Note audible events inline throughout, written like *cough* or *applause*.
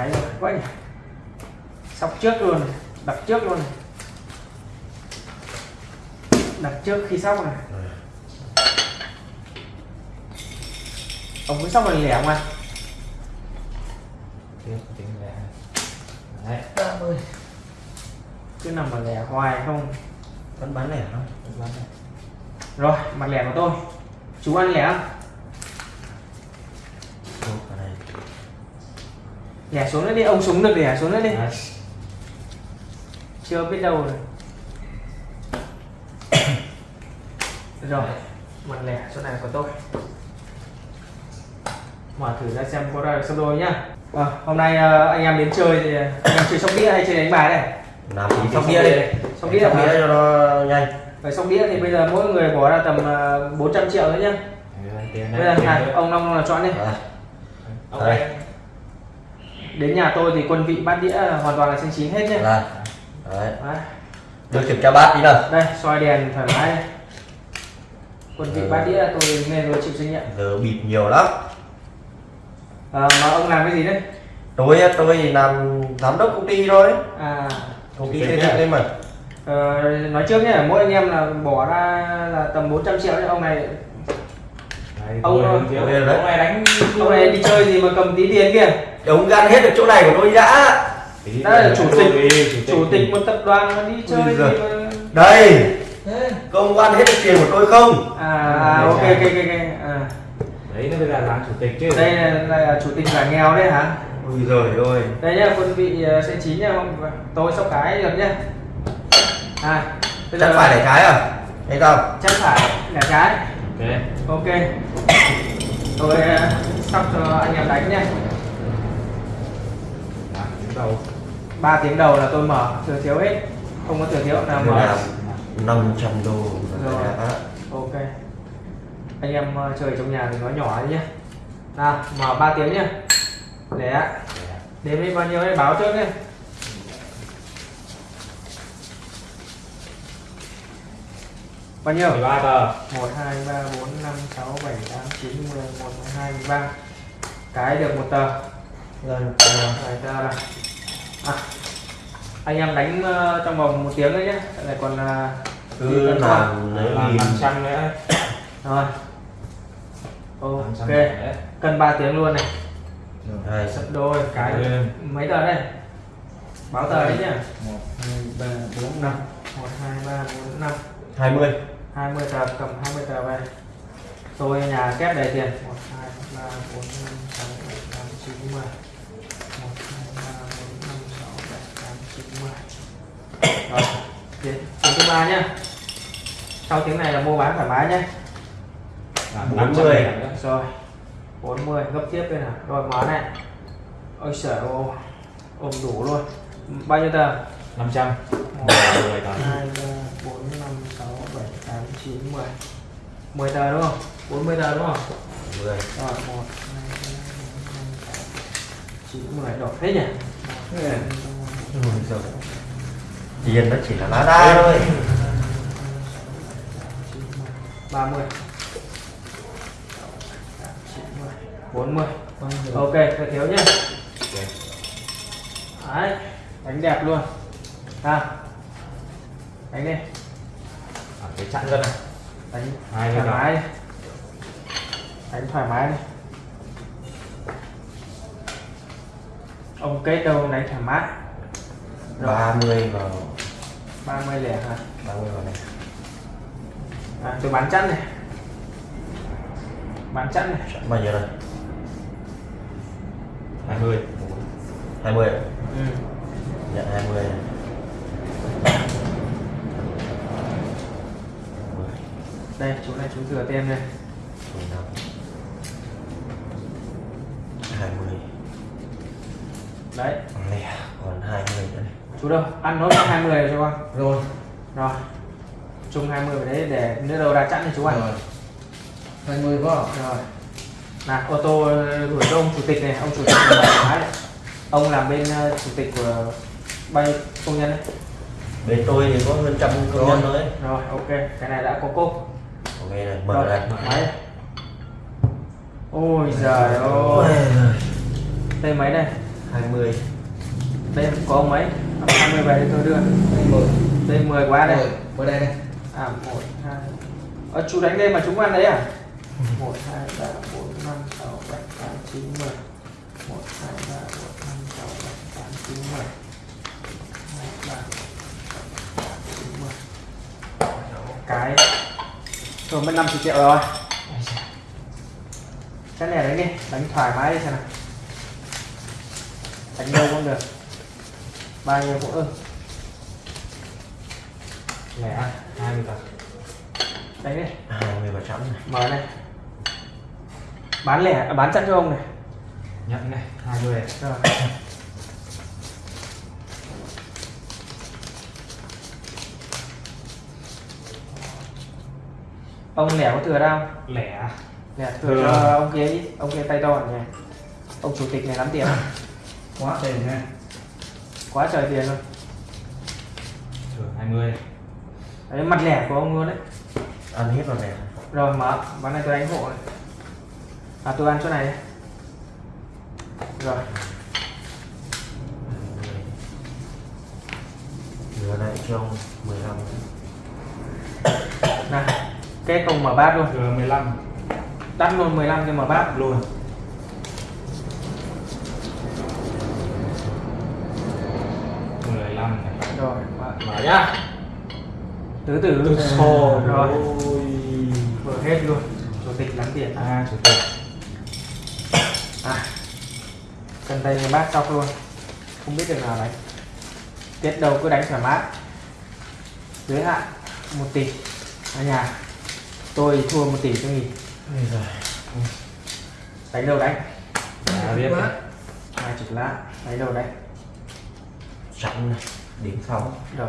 cái rồi quá nhỉ sóc trước luôn đặt trước luôn. Đặt trước khi sóc này. Ông cứ sóc lần lẻ không anh lẻ. Đấy. 30 cứ nằm ở lẻ hoài không? Vẫn bán lẻ không? Lắm này. rồi mặt lẻ của tôi. Chú ăn lẻ không Ô, cái này lẻ xuống nữa đi ông súng được lẻ xuống nữa đi. Đấy. chưa biết đâu rồi. *coughs* Rồi mặt lẻ chỗ này của tôi mở thử ra xem có ra được sắp đôi nhá. À, hôm nay ờ, anh em đến chơi thì anh em chơi sóc đĩa hay chơi đánh bài đây? Làm sóc đĩa đi. Sóc đĩa sóc đĩa cho nó nhanh. Vậy sóc đĩa thì bây giờ mỗi người bỏ ra tầm ờ, 400 triệu nữa nhá. Bây giờ này. ông Long là chọn đi. Đấy. Ông Đây. Đây. đến nhà tôi thì quân vị bát đĩa hoàn toàn là xanh chín hết nhá là đấy. Đấy. được kiểm tra bát tí nào. Đây soi đèn thoải mái. Đây. quân vị Ừ. bát đĩa tôi nghe rồi chịu trách nhiệm. Giờ bịp nhiều lắm. Ờ, mà ông làm cái gì đấy? Tôi tôi làm giám đốc công ty thôi. À. Công ty xây dựng đấy mà. Ờ, nói trước nhé mỗi anh em là bỏ ra là tầm 400 triệu đấy ông này Ông-. Ông này đánh ông này đi chơi gì mà cầm tí tiền kia ông gan hết được chỗ này của tôi đã. Đó là chủ tịch- chủ tịch một tập đoàn mà đi chơi gì mà đây. Công ăn hết được tiền của tôi không? À, à ok ok ok. À. đấy nó mới là làm chủ tịch chứ. Đây là, là chủ tịch giả nghèo đấy hả? Ui giời ơi. Đây nhá quân vị ờ, sẽ chín nha không tôi sóc cái được nhá. À bây chắc phải để trái à? Hay không? Chắc phải là trái ok. Ok. Tôi ờ, sắp cho anh em đánh đứng đầu. 3 tiếng đầu là tôi mở thừa thiếu hết. Không có thừa thiếu nào mở. là 500 đô Rồi. ok. Anh em ờ, chơi trong nhà thì nói nhỏ nhé nào mở 3 tiếng nhá. Để đếm đi bao nhiêu đấy báo trước nhé bao nhiêu? 13 tờ. 1 2 3 4 5 6 7 8 9 10 1 2 13 cái được một tờ. Rồi, Rồi, tờ này à, anh em đánh ờ, trong vòng một tiếng đấy nhé lại còn là cứ làm lấy làm nghìn 500 nữa. Rồi. 500 ok. cân 3 tiếng luôn này. Hai sấp đôi. Cái mấy tờ đây? Báo tờ đấy nhá. 1 2 3 4 5 1 2 3 4 5 hai mươi 20 tờ cầm 20 tờ về tôi nhà kép đầy tiền. 1 2 3 4 5 6 7 8 9 10 1 2 3 4 5 6 7 8 9 10 rồi tiếng thứ ba nhá. Sau tiếng này là mua bán thoải mái nhé làm 40. 500 điểm nữa. rồi 40 gấp tiếp đây nào. Rồi mở này. Ôi ơi ôm đủ luôn. Bao nhiêu tờ 500 1 10 tờ 2 3 4 5 6 7 8 9 10 10 tờ đúng không? 40 tờ đúng không? Mười. Rồi 1 2 3 4 5 6 9 10 đổ thế nhỉ? Ui giời. tiền nó chỉ là lá đa thôi. 30 40 ok phải thiếu nhá. Đấy đánh đẹp luôn à đánh đi. À, cái chặn gân này đánh. Hai thoải mươi mái. đi đánh thoải mái đi. Ông kết đâu đánh thoải mái? Ba mươi vào. 30 lẻ hả? Ba mươi vào này à, tôi bán chắn này. Bán chắn này. Chọn bao nhiêu đây? 20 hai mươi. Ừ. nhận hai mươi đây chú này tiền đây mười năm hai mươi. Đấy. Lẻ còn hai mươi nữa này. Chú đâu? Ăn nốt 20 rồi cho con. Rồi. Rồi. Chung 20 vào đấy để nếu đâu đã chẵn thì chú ăn hai mươi có rồi. Nào ô tô gửi cho ông chủ tịch này. Ông chủ tịch này mái này. ông làm bên ờ, chủ tịch của nhiêu công nhân đấy. Bên tôi thì có hơn trăm công nhân thôi. Rồi ok. Cái này đã có cốp đây này mở này máy. Ôi giời ơi. đây máy đây. 20 đây có mấy 20 về tôi đưa. Đây 10 đây 10 quá đây? Mở đây đây à 1 2 ở chú đánh đây mà chúng ăn đấy à? 1 2 3 4 5 6 7 8 9 10 1 2 3 4 5 6 7 8 9 10 rồi mất 50 triệu rồi. Cái này đánh đi đánh thoải mái đi xem nào. Đánh đâu cũng được. Bao nhiêu cũng ưng lẻ hai mươi đánh đi. 20 và chẵn này. Mở này. Bán lẻ à, bán chẵn cho ông này. Nhận này hai mươi. Rồi ông lẻ có thừa đâu? Lẻ lẻ thừa cho ông kia ít ông kia tay to nhỉ. Ông chủ tịch này lắm tiền. *laughs* Quá tiền nha. Quá trời tiền luôn. Thừa hai mươi. Đấy mặt lẻ của ông luôn đấy. Ăn hết vào này rồi mở. Ván này tôi đánh hộ này. À tôi ăn chỗ này rồi. Lừa này cho ông 15 này cái không mở bát luôn. Mười lăm. Đắt luôn 15 cái mở bát luôn. mười lăm này. Rồi mở. nhá. Từ từ từ sổ rồi. Rồi mở hết luôn. Chủ tịch lắm tiền. À chủ tịch. À cần tay người bát cọc luôn. Không biết được nào đánh. Tiết đầu cứ đánh thoải mái. Giới hạn một tỷ. Ở nhà tôi thua một tỷ cho giời. đánh đâu đánh à biết hai chục lá đánh đâu đánh chẵn này điểm sau rồi.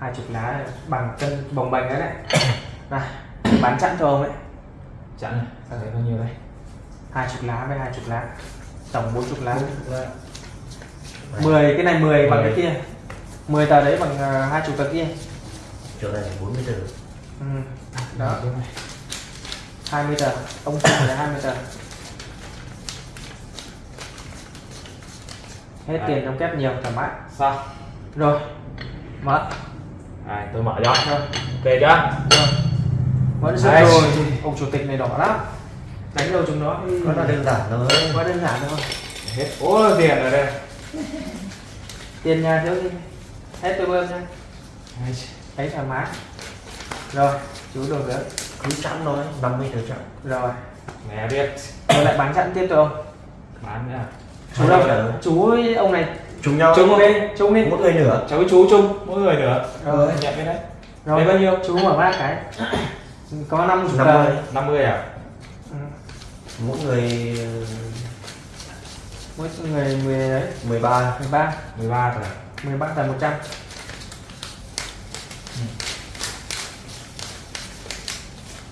Hai chục lá bằng cân bồng bềnh đấy này. *coughs* Này bán chẵn cho ông ấy. Chặn này. Sao thấy bao nhiêu đây? Hai chục lá với hai chục lá tổng bốn chục lá. 10 cái này 10 bằng Mười. cái kia. 10 tờ đấy bằng ờ, hai chục tờ kia. Chỗ này 40 từ ừ. Đó. Cái này. 20 tờ. Ông chung là 20 tờ. Hết Đấy. tiền trong kép nhiều thoải mái. Sao rồi. Mở à, tôi mở cho. Rồi. Ok chưa? Rồi. Vẫn Đấy. rồi. Ông chủ tịch này đỏ lắm. Đánh đâu chúng nó? Nó là đơn giản thôi. Quá đơn giản thôi. Hết. Ố tiền rồi đây. Tiền nhà thiếu gì hết tôi bơm nha. Thấy thoải mái. Rồi chú đường nữa cứ chẵn thôi 50 từ chẵn. Rồi. Mẹ biết. Rồi lại bán chặn tiếp tôi không bán nữa à? chú đâu? Chú ông này. Chung nhau. Chung đi chung đi. Mỗi người nửa. Cháu với chú chung. Mỗi người nữa rồi. Nhận cái đấy. Rồi. Đấy bao nhiêu? chú mở bát cái. Có năm chục tờ 50 năm mươi à? Ừ. mỗi người ờ, mỗi người 10 đấy. 13 13 mười ba. Rồi 13 tờ 100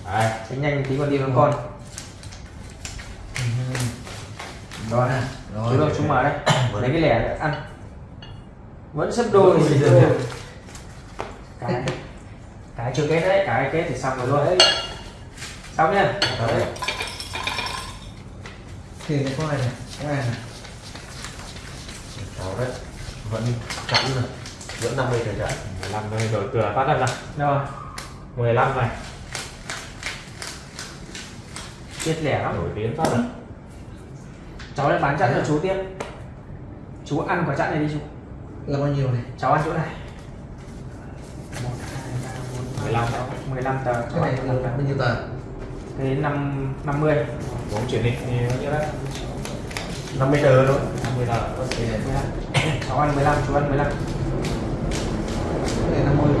đấy đánh nhanh tí còn đi với con. Rồi nè chú đâu chú mở đây. Lấy cái lẻ để ăn. Vẫn sấp đôi Ôi giời. Đôi. cái cái chưa kết đấy cái kết thì xong rồi luôn. Xong nhá. Đấy. tiền này có ai này có ai này cháu đấy vẫn chẵn rồi. Vẫn 50 từ chẵn mười lăm đây đổi cửa phát ra nào. Rồi. Mười lăm này Tuyệt lẻ lắm. Nổi tiếng phát rồi à? Cháu lại bán chẵn cho à? chú tiếp. Chú ăn quả chẵn này đi chú. Là bao nhiêu này? Cháu ăn chỗ này. 1, 2, 3, 4, 15 15 tờ. Cái này là bao nhiêu tờ? Cái đến 5, 50 Bốn chuyển định thì bao nhiêu đấy? 50 tờ thôi. 50 tờ. Cháu ăn 15, chú ăn 15 Cái 50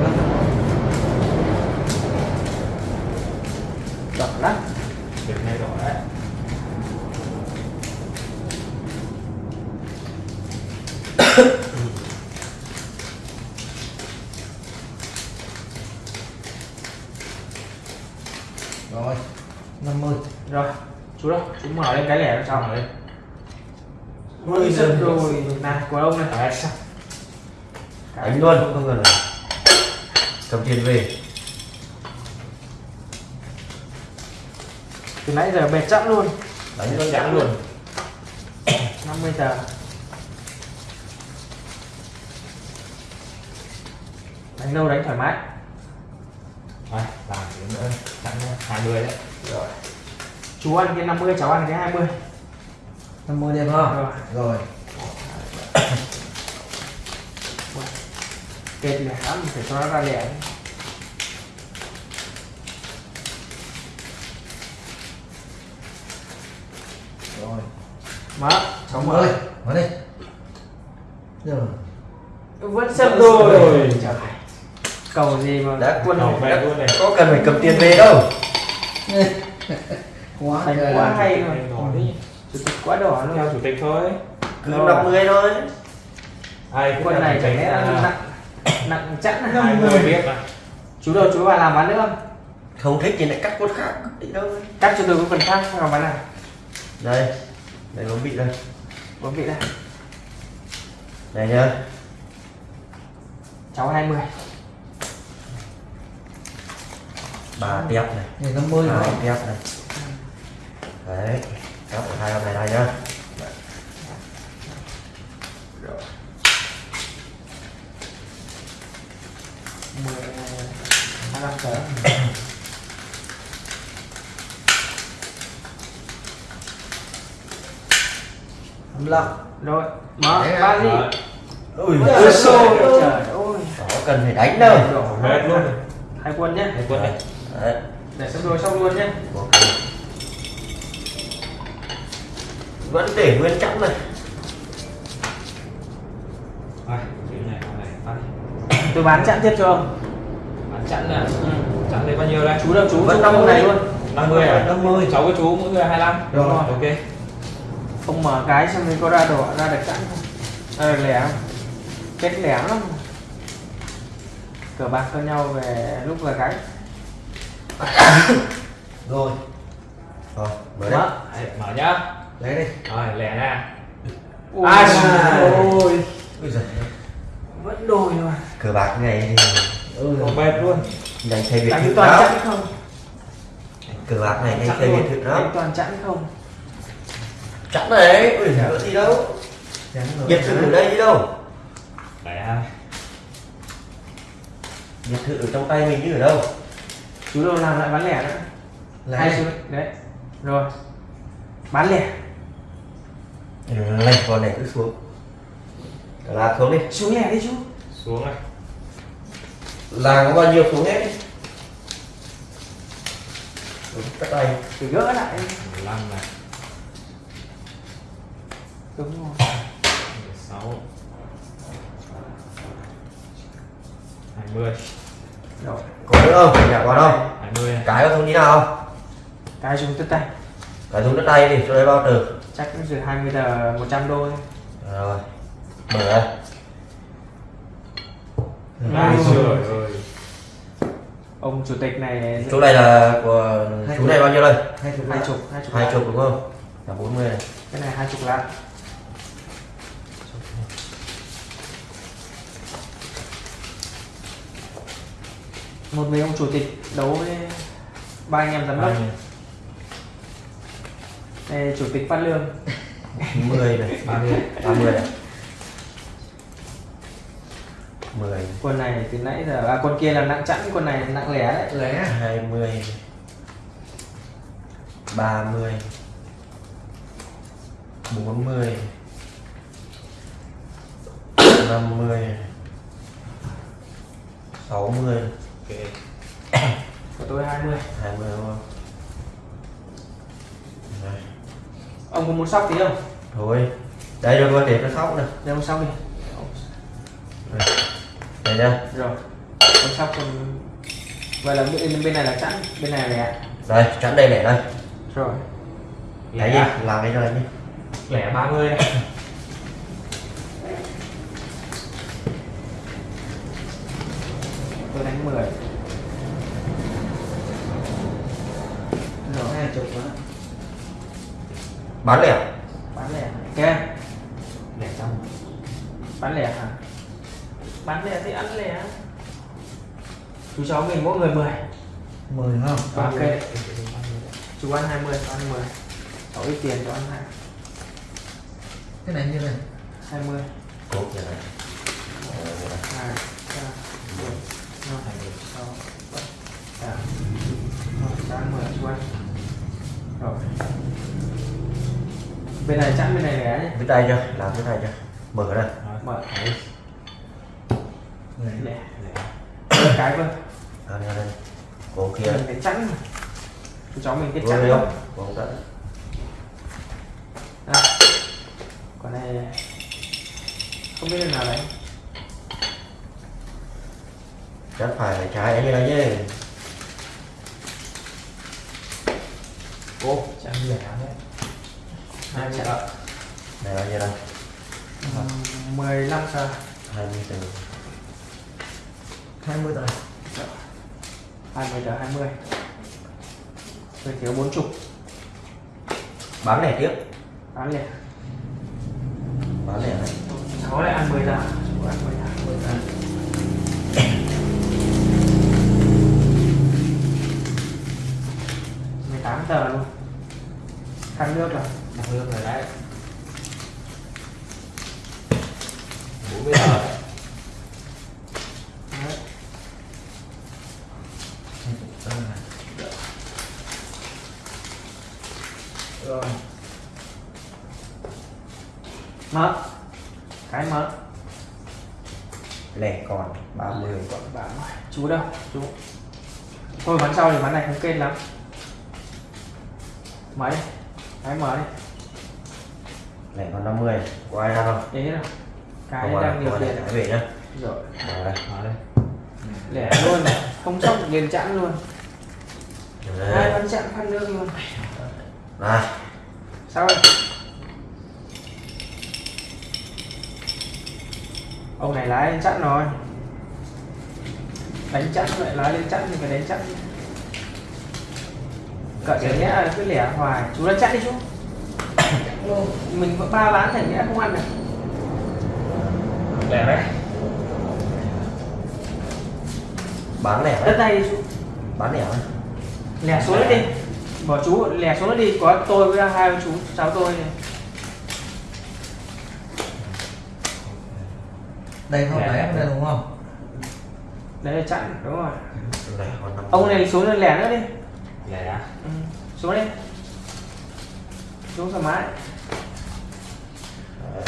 chú đó chúng mở lên cái lẻ nó xong rồi ui giật rồi. nạt của ông này phải sao đánh luôn. Không cần rồi. Cầm tiền về. Từ nãy giờ bẹt chẵn luôn. Đánh luôn chẵn luôn. 50 tờ. Đánh lâu đánh thoải mái. Rồi, làm nữa, hai người đấy. Rồi chú ăn cái 50 cháu ăn cái 20 năm mươi đẹp không? Rồi. Rồi. Kệt lẻ lắm phải cho nó ra lẻ. Rồi. Mở cháu mở. Mươi mở đi. Rồi vẫn sấp Rồi. rồi. Trời cầu gì mà Đã quân này. có cần phải cầm tiền về đâu *laughs* quá trời quá hay rồi. Chủ tịch quá đỏ theo luôn chủ tịch thôi. Cứ Rồi. 50 thôi. Ai là này chẳng tịch lẽ à, nặng nặng chẵn hai năm người mươi biết mà. Chú đâu chú vào làm bán nữa không? Không thích thì lại cắt con khác đi đâu cắt cho tôi cái phần khác vào bán nào? Đây đây bấm bị đây. Bấm vị đây. Này nhá. Cháu 20 ba tép này. Này năm mươi hai rồi tép này đấy ở hai ông này đây nhá. Rồi 10 25 tờ năm lăm rồi mở ba gì? ui Ôi xôi, trời ơi. Cần phải đánh đâu. Hết luôn. Hai quân nhé. Hai quân này đấy. Để xong rồi xong luôn nhé vẫn để nguyên chẵn này. *coughs* Tôi bán chặn tiếp cho ông. Bán chặn nè chặn đây bao nhiêu đây? Chú đâu chú? Vẫn năm này luôn. 50 à? 50. cháu với chú mỗi người 25 Rồi. ok. Ông mở cái xem mình có ra đỏ ra được chặn không ra được lẻ. Không kết lẻ lắm. Cờ bạc cho nhau về lúc là cái *coughs* rồi. Rồi mở. Đấy, mở nhá lấy đi. Rồi lẻ nè ôi Ai? ôi giời. Vẫn đồi mà cờ bạc này thì ừ bệt luôn. Nhanh thay biệt đánh thự chặn không? Cờ bạc này chặn thay biệt thự đánh lắm toàn chặn không? Chẵn này. Ui giời. Gì đâu. Biệt thự ở đây đi đâu. Lẻ. Hai biệt thự ở trong tay mình như ở đâu? Chú đâu làm lại bán lẻ nữa lấy hai chú đấy. Rồi. Bán lẻ lên con này cứ xuống. Bạc xuống đi. Xuống lẻ đi chú. Xuống này. Làng có bao nhiêu xuống hết đi? Đúng, cắt tay. Phải gỡ lại 15 này. Đúng rồi. 16 20 rồi. Có nữa không? Nhà có đâu. 20 này cái có thông tí nào không? Cái dùng tất tay. Cái dùng đất tay đi cho đây bao từ chắc cũng chỉ 20 tờ 100 đô thôi. Rồi mở ra Ai trời ơi ông chủ tịch này chỗ này là của Hai chú này bao nhiêu đây? Hai chục hai chục. Hai chục hai chục đúng không? Là 40 này. Cái này hai chục lạng. Một mình ông chủ tịch đấu với ba anh em giám đốc đây chủ tịch phát lương. *laughs* 10 này 30 30 này 10 quân này từ nãy giờ à quân kia là nặng chẵn quân này nặng lẻ đấy. Lấy 20 30 40 50 60 ok của tôi 20 20 đúng không Đây. Ông có muốn sóc tí không? Thôi đây rồi coi để nó sóc nè. Để ông sóc đi. Đây nha rồi ông sóc còn vậy là bên bên này là chẵn bên này là lẻ. Đây chắn đây lẻ đây. Rồi. Lẻ đi làm cái rồi đi. Lẻ 30 này bán lẻ. Bán lẻ. Ok lẻ trong bán lẻ hả? Bán lẻ thì ăn lẻ. Chú cháu mình mỗi người 10 mười không ok. Chú ăn 20 cho ăn 10 cháu ít tiền cho ăn hai. Cái này như này. 20 cột như này. Hai ba bốn năm sáu bảy tám. Một tám mười chuan rồi bên này chẵn bên này lẻ nhé. Viết tay chưa? Làm viết tay chưa? Mở đây. Mở. Lẻ. Lẻ. Cái cơ. Đây đây. Cổ kia. Cái chẵn cháu mình cái chẵn đây không? Không cổ tận à. còn này. Không biết lần nào đấy. Chắc phải là trái như này chứ. Ô chẵn lẻ đấy hai chẵn này là như đây? Mười lăm giờ hai mươi từ. 20 tờ hai mươi giờ hai mươi. Tôi thiếu bốn chục. Bán lẻ tiếp. Bán lẻ. Bán lẻ này. Cháu lại ăn mười giờ ăn mười giờ 10 tờ mười tám giờ luôn. Khăn nước rồi đặt rồi đấy. Bốn mươi giờ rồi. Mở cái mở lẻ còn 30 còn bảo chú đâu? Chú. Thôi bắn sau thì bắn này không kênh lắm. Mấy? Cái mở đi lẻ còn 50 có ai ăn không? Đấy là cái Không đang điều khiển. về nhá. Rồi. Mở đây. Mở đây. Lẻ luôn không sốc liền chẵn luôn. Hai Đấy. bắn chặn khăn nước luôn. Này. Sao đây ông này lái lên chặn rồi. Đánh chặn lại lái lên chặn thì phải đánh chặn. Cái nghĩa là cứ lẻ hoài. Chú đánh chặn đi chú mình có ba bán thành nghĩa không ăn được lẻ đấy. Bán lẻ đất này bán lẻ lẻ xuống nữa đi. Bỏ chú lẻ xuống nữa đi. Có tôi với hai chú cháu tôi. Này. đây không? Lẻ. đây đúng không? Đấy là chặn đúng rồi. Lẻ còn 50 ông này xuống lên lẻ nữa đi. Lẻ ừ. xuống đi xuống thoải mái.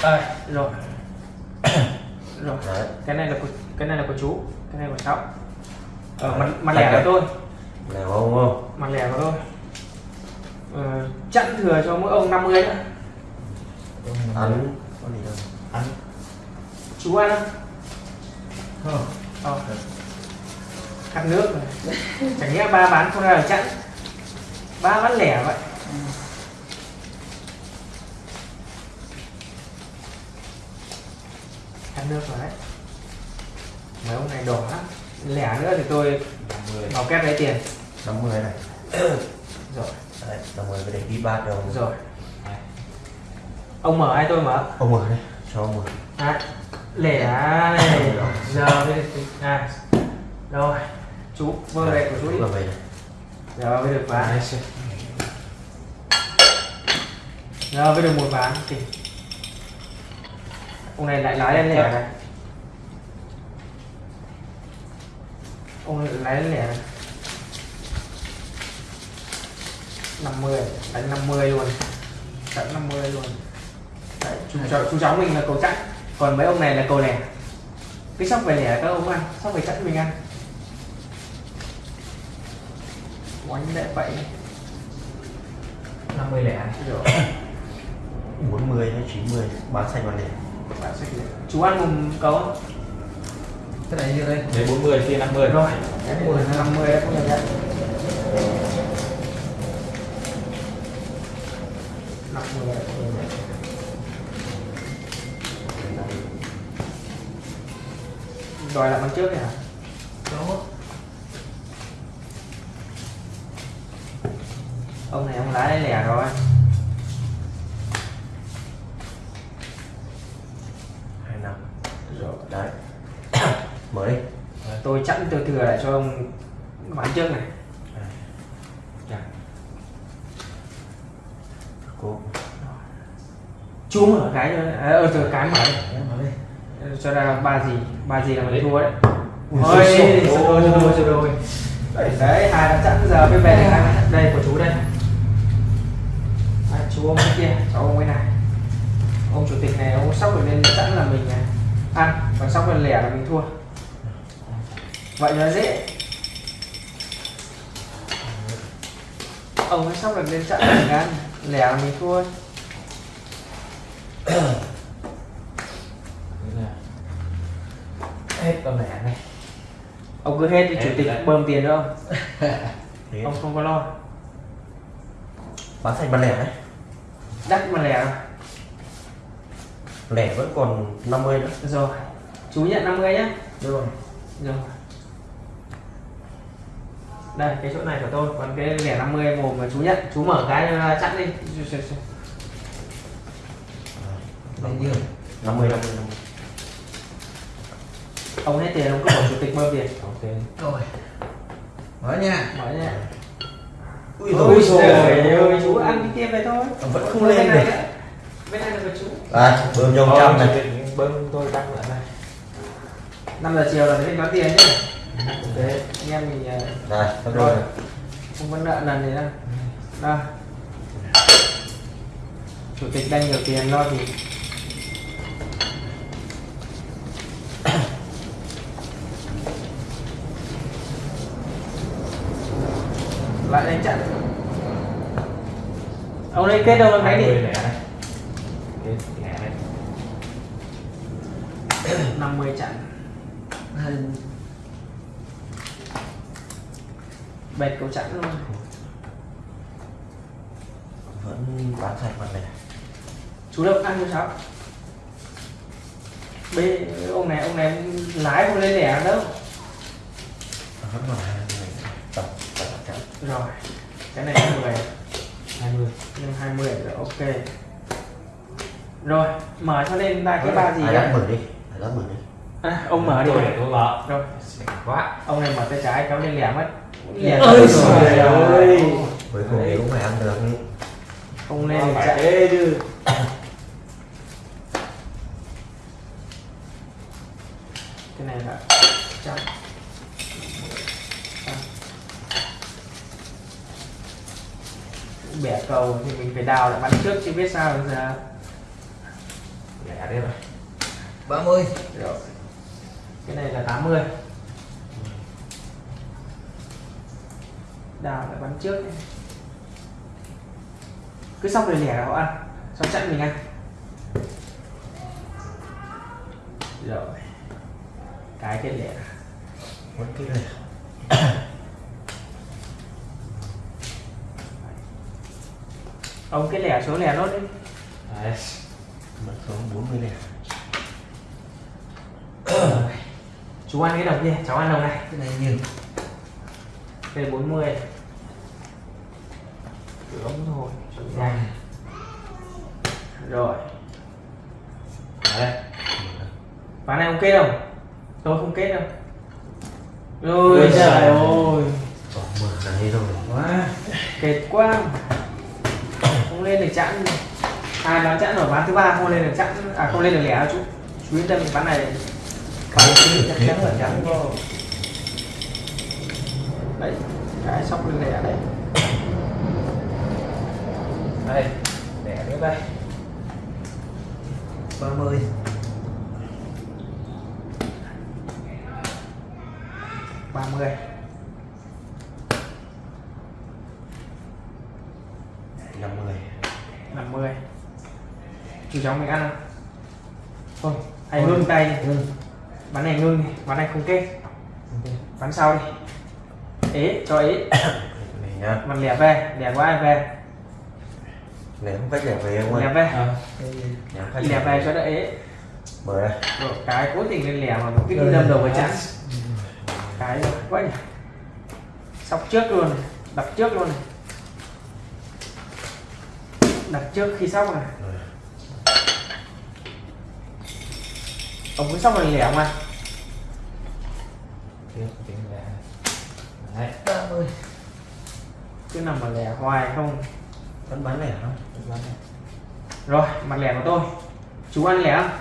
Đây rồi. *coughs* Rồi. Đấy. Cái này là của cái này là của chú cái này của cháu. Ờ, Đấy. mặt mặt lẻ của tôi. lẻ không không? Mặt lẻ của tôi. Ờ, chặn thừa cho mỗi ông 50 nữa ăn có gì đâu ăn chú ăn. Không. Không ờ. khăn nước này. Chẳng nghĩa ba bán không ra là chặn. Ba bán lẻ vậy khăn nước rồi đấy. Mấy ông này đỏ lẻ nữa thì tôi 50 vào kép lấy tiền. 50 này. *coughs* Rồi. Đấy 50 cái để đi ba đâu rồi. Ông mở hay tôi mở? Ông mở đây cho ông mở. À, lẻ này. Giờ mới được à rồi. Chú vơ về của chú đi. này giờ mới được bán. Đấy, giờ mới được một bán. Thì ông này lại lái lên lẻ này. Ông này lái lên lẻ này. 50 đánh 50 luôn. Đánh 50 luôn. Đấy, chú, cháu, chú cháu mình là cầu chẵn còn mấy ông này là cầu lẻ. Cái sóc về lẻ các ông ăn sóc về chẵn mình ăn. Oánh đệ vậy 50 lẻ. Này rồi 40 hay 90 bán xanh bán lẻ. Chú ăn cấu không? cái này như đây. Đấy 40 kia 50 rồi. Em 10 50 em không nhận nhận 50 em không nhận nhận đòi lại bằng trước này hả? Đó ông này ông lái lẻ rồi hai năm rồi đấy mở đi tôi chẵn tôi thừa lại cho ông bán trước này. Chà. cô. Chú mở cái cho à, ờ từ cái mở đây cho ra ba gì ba gì là mình thua đấy. Ôi sơ đôi sơ đôi đấy hai đã chẵn giờ bên bè này. Đây của chú đây. À, chú ông kia cháu ông cái này. Ông chủ tịch này ông sóc được lên chẵn là mình ăn còn sóc lên lẻ là mình thua vậy nó dễ. Ông ấy sóc được lên là mình ăn. Lẻ là mình thua. Là hết con lẻ này. Ông cứ hết thì chủ tịch bơm tiền nữa *laughs* ông. Không có lo. Bán thành bán lẻ đấy. Đắt mà lẻ. Lẻ vẫn còn 50 nữa. Rồi. Chú nhận 50 nhé Rồi. rồi đây cái chỗ này của tôi còn cái lẻ 50 mồm mà chú nhận. Chú mở cái cho chặn đi. Đây chưa? 50 50 50 ông hết tiền ông cứ bảo chủ tịch bơm tiền. Ok. Rồi. Mở nha. mở nha. Ui ôi rồi trời ơi chú ăn cái kia về thôi. Vẫn không lên này được. bên này là của chú. À bơm nhông Thôi, trăm này bơm tôi tăng lại này 5 giờ chiều là đến đón tiền nhé ok anh em mình ờ, này rồi. rồi. Không có nợ lần gì đâu. Đây chủ tịch đang nhiều tiền lo thì *coughs* lại đánh chặn ông đây kết đâu đấy 20 đi? Này này 50 chặn Hai. Bệt cầu chặn luôn. Vẫn bán thành bán lẻ chú đâu ăn cho cháu. Bên ông này ông này lái không lên lẻ đâu. Vẫn còn 20 tập tập chẵn rồi cái này là 10 20 nhưng 20 rồi ok. Rồi mở cho lên ba cái ba gì dắt mở đi mở đi à, ông mở đi. Tôi để tôi mở. Rồi. Quá. Ông này mở tay trái kéo lên lẻ mất lẻ Ôi rồi trời ơi. cuối cùng cũng phải ăn được. Không lên Nó thì phải thế chứ. *coughs* Cái này là Trăm. bẻ cầu thì mình phải đào lại bắn trước chứ biết sao bây giờ. Lẻ đấy rồi 30. rồi cái này là 80 đào lại bắn trước này. cứ xong rồi lẻ là họ ăn. Xong chặn mình ăn. Rồi. Cái cái lẻ. Vẫn cái lẻ. Ông cái lẻ số lẻ nốt đi. Đấy. Mất xuống 40 lẻ chú ăn cái đồng kia cháu ăn đồng này. Cái này nhiều. đây 40 đúng thôi chú nhanh. Rồi. Đấy. Ván này ông kết không tôi không kết đâu. Ôi trời ơi. Mở này rồi. Quá. kết quá. Không lên được chẵn. Hai ván chẵn rồi ván thứ ba không lên được chẵn. À không lên được lẻ đâu chú. Chú yên tâm ván này cái cái chắc chắn là chẵn có đấy cái sóc lên lẻ đấy đây lẻ nữa đây. 30. ba mươi. Năm mươi. Năm mươi. Chú cháu mình ăn không? Thôi. hãy ngưng tay. Ngưng. Ván này ngưng ván này không kết. Ván sau đi. Ế cho ế. Nhá mặt lẻ về lẻ của ai về lẻ không cách lẻ về không lẻ về à, lẻ cách lẻ về. cho đỡ ế. Rồi cái cố tình lên lẻ mà nó cứ đi Rồi. đâm đầu vào chắn cái quá nhỉ. Sóc trước luôn đập trước luôn. Này đập trước khi sóc này ông cứ sóc là lẻ tính lẻ đấy. 30. cứ nằm mà lẻ hoài không? Vẫn bán lẻ không? Lắm này. rồi mặt lẻ của tôi. Chú ăn lẻ không?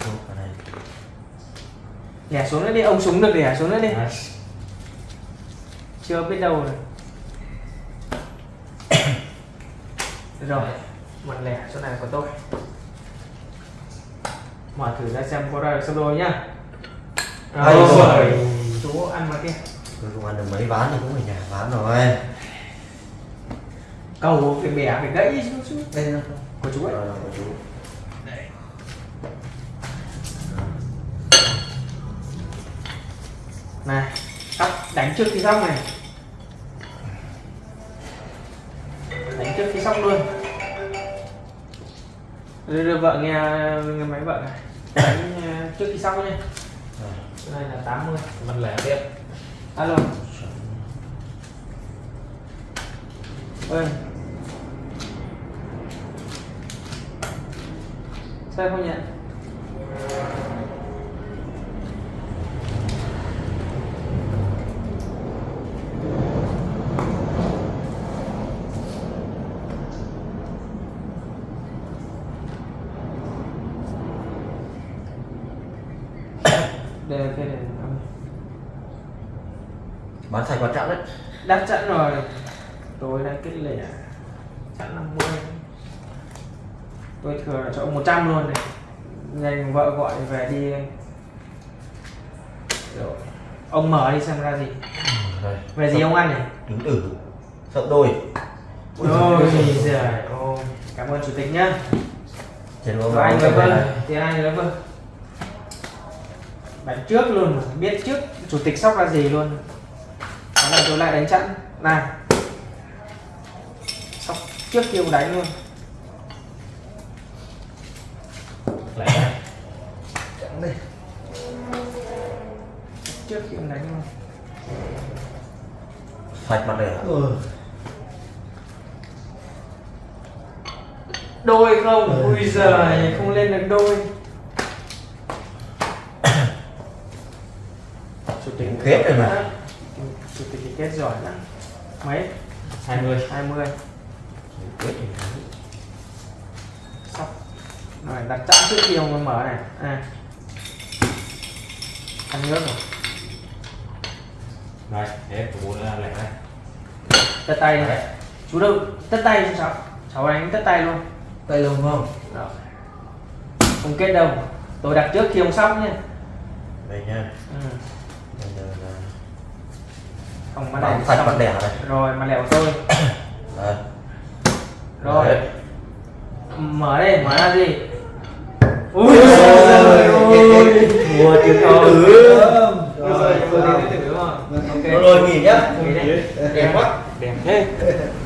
Không, này lẻ xuống nữa đi ông súng được lẻ xuống nữa đi. Đấy. chưa biết đâu rồi. *coughs* Rồi một lẻ chỗ này của tôi mở thử ra xem có ra được sắp đôi nhá Ây rồi. giời. chú ăn mà kia. Tôi không ăn được mấy ván thì cũng ở nhà ván rồi. Cầu phải bẻ phải gãy xuống xuống đây nó của chú ấy. Rồi, rồi, chú. Này sóc đánh trước khi sóc này. Đánh trước khi sóc luôn đưa, đưa vợ nghe, nghe máy vợ này. Đánh ờ, trước khi sóc nhé Cái này là 80 Mình lẻ tiếp. Alo. Ơi. Sao không nhận đắt chẵn rồi. Tôi đang kết lẻ. Chẵn 50 tôi thừa là cho ông 100 luôn này. Nhanh vợ gọi về đi rồi ông mở đi xem ra gì. Đây. về gì ông ăn này Đứng tử Sợ đôi ôi giời ơi cảm ơn chủ tịch nhá. Rồi anh với vâng thì anh với vâng đánh trước luôn biết trước chủ tịch sóc là gì luôn là tôi lại đánh chặn này. Sóc trước ông đánh luôn. Lẻ chẳng đây trước khi ông đánh luôn. Sạch mặt này ừ. đôi không? Ui giời không lên được đôi. Tịch Kết rồi mà. Chủ tịch thì kết giỏi lắm. Mấy? 20 20 Kết thì thắng. sóc rồi đặt chẵn trước khi ông mở này. À. ăn nước rồi. Rồi thế của bố là lẻ đây. Tất tay đi. Chú đâu tất tay cho cháu. Cháu đánh tất tay luôn. Tay luôn không? Rồi. không kết đâu tôi đặt trước khi ông sóc nhé. Đây nha. Ừ. Bây giờ là không mà này sạch xong. mặt đẻ này rồi mà lẻo tôi *coughs* rồi. Đấy. mở đây mở ra gì ui Ôi, giời ơi. Mua đúng không? Ok Rồi nghỉ nhá. Đẹp quá. Đẹp thế *laughs*